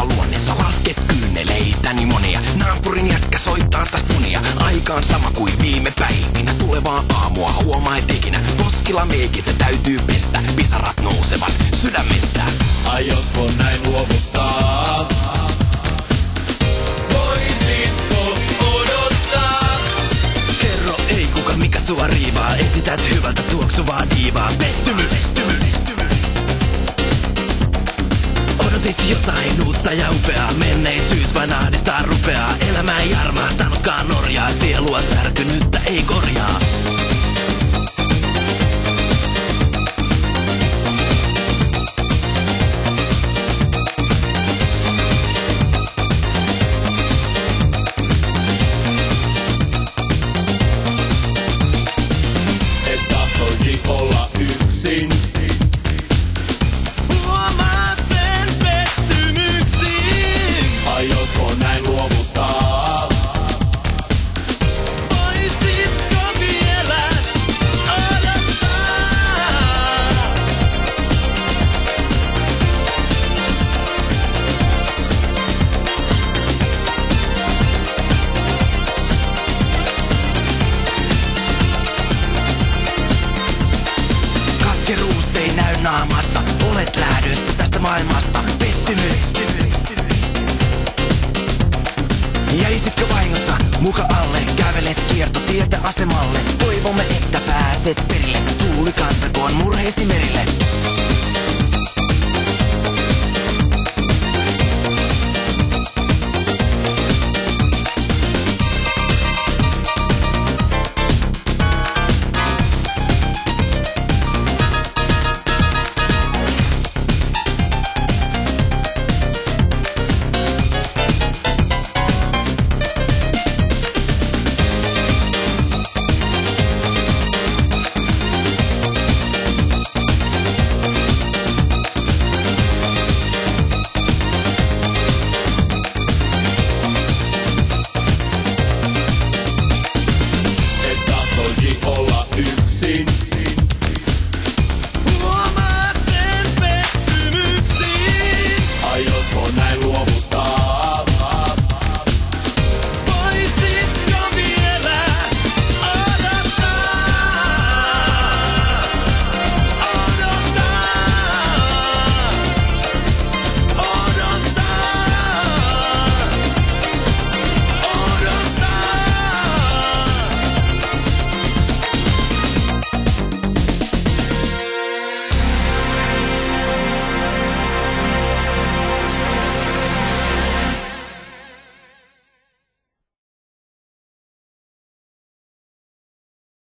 soittaa luonnessa. Lasket kyyneleitäni monia. Naapurin jätkä soittaa taas punia. Aikaan sama kuin viime päivinä. Tulevaa aamua huomaa et ikinä. Poskilla meikit täytyy pestä. Pisarat nousevat sydämestä. Aiotko näin luovuttaa? Voisitko odottaa? Kerro ei kuka mikä sua riivaa. Esität hyvältä tuoksuvaa diivaa. Pettymys. Odotit jotain uutta ja upeaa. Menneisyys vain ahdistaa rupeaa. Elämä ei armahtanutkaan Norjaa. Sielua särkynyttä ei korjaa. Näy naamasta. Olet lähdössä tästä maailmasta. Pettymys. Jäisitkö vahingossa muka alle? Kävelet kiertotietä asemalle. Toivomme, että pääset perille. Tuuli kantakoon murheesi merille.